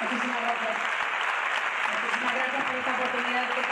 Muchísimas gracias. Muchísimas gracias por esta oportunidad que